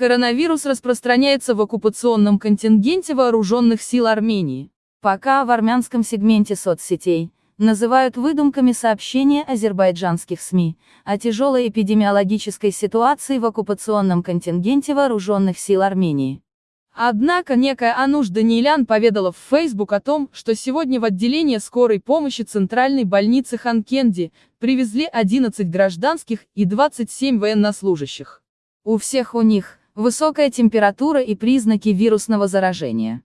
Коронавирус распространяется в оккупационном контингенте вооруженных сил Армении. Пока в армянском сегменте соцсетей называют выдумками сообщения азербайджанских СМИ о тяжелой эпидемиологической ситуации в оккупационном контингенте вооруженных сил Армении. Однако некая Ануш Даниэлян поведала в Facebook о том, что сегодня в отделение скорой помощи Центральной больницы Ханкенди привезли 11 гражданских и 27 военнослужащих. У всех у них высокая температура и признаки вирусного заражения.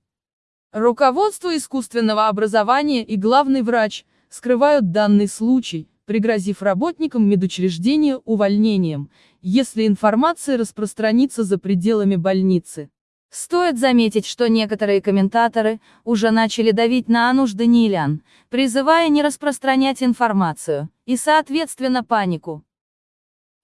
Руководство искусственного образования и главный врач скрывают данный случай, пригрозив работникам медучреждения увольнением, если информация распространится за пределами больницы. Стоит заметить, что некоторые комментаторы уже начали давить на Ануш Даниэлян, призывая не распространять информацию, и соответственно панику.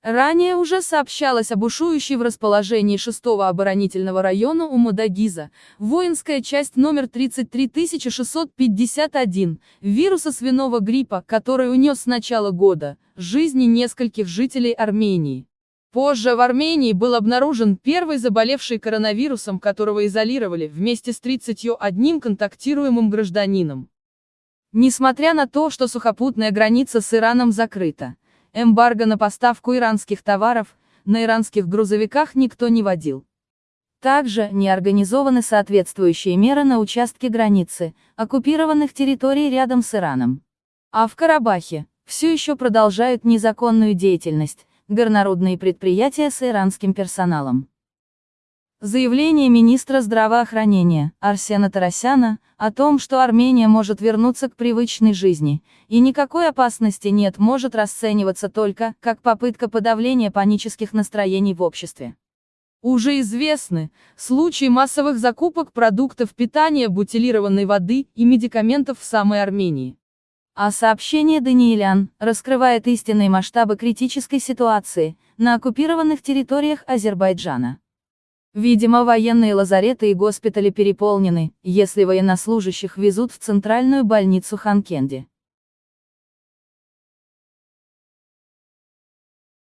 Ранее уже сообщалось об бушующей в расположении 6-го оборонительного района у Мадагиза, воинская часть номер 33651, вируса свиного гриппа, который унес с начала года, жизни нескольких жителей Армении. Позже в Армении был обнаружен первый заболевший коронавирусом, которого изолировали, вместе с 31 контактируемым гражданином. Несмотря на то, что сухопутная граница с Ираном закрыта, Эмбарго на поставку иранских товаров, на иранских грузовиках никто не водил. Также не организованы соответствующие меры на участке границы, оккупированных территорий рядом с Ираном. А в Карабахе все еще продолжают незаконную деятельность горнорудные предприятия с иранским персоналом. Заявление министра здравоохранения Арсена Тарасяна о том, что Армения может вернуться к привычной жизни, и никакой опасности нет, может расцениваться только как попытка подавления панических настроений в обществе. Уже известны случаи массовых закупок продуктов питания, бутилированной воды и медикаментов в самой Армении. А сообщение Даниэлян раскрывает истинные масштабы критической ситуации на оккупированных территориях Азербайджана. Видимо, военные лазареты и госпитали переполнены, если военнослужащих везут в центральную больницу Ханкенди.